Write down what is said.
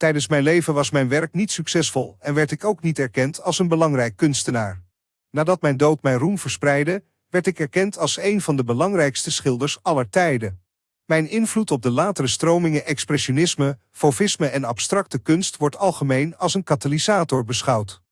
Tijdens mijn leven was mijn werk niet succesvol en werd ik ook niet erkend als een belangrijk kunstenaar. Nadat mijn dood mijn roem verspreidde, werd ik erkend als een van de belangrijkste schilders aller tijden. Mijn invloed op de latere stromingen expressionisme, fauvisme en abstracte kunst wordt algemeen als een katalysator beschouwd.